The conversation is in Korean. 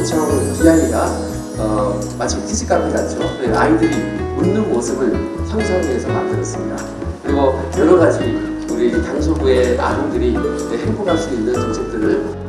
있는 이 아이가 어, 마치 키즈 카페 같죠. 아이들이 웃는 모습을 형성해서 만들었습니다. 그리고 여러 가지 우리 당서부의 아동들이 네, 행복할 수 있는 정책들을